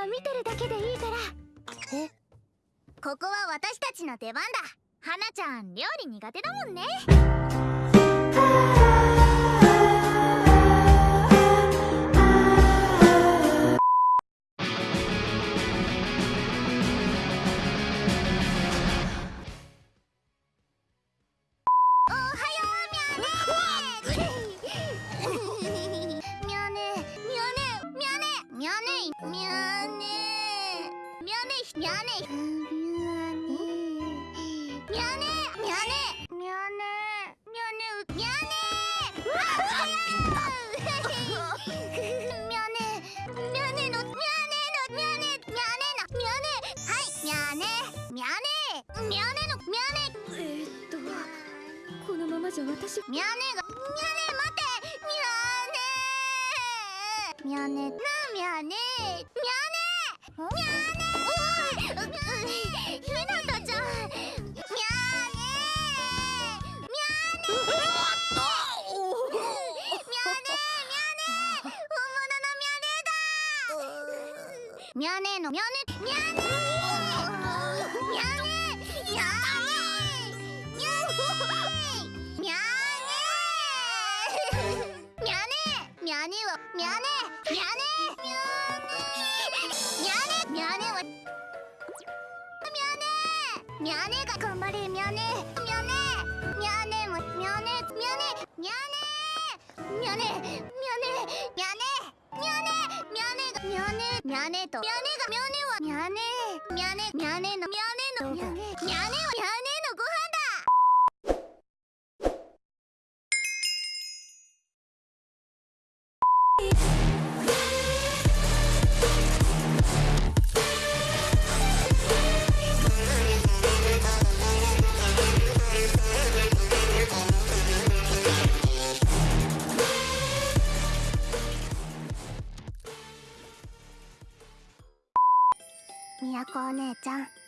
は見てるだけでいいから。え？ここは私たちの出番だ。花ちゃん料理苦手だもんね。にゃねにゃねにゃねにゃねにゃねにゃねにゃねにゃ私ミャーネがミャーネ待ってミャー。ネミャー。ネなミャー。ネミャー。ネミャー。ネみゃねだみゃねのみゃねみゃねみゃねみゃねみゃねみゃねみゃねみゃねはみゃねみゃねみゃねみゃねはみゃねみゃねが頑張れみゃねみゃねみゃねもみゃねみゃねみゃねみゃねみゃねみゃねゃねと。みゃねがみゃねはみゃねみゃねみゃねのみゃねのみゃね都お姉ちゃん。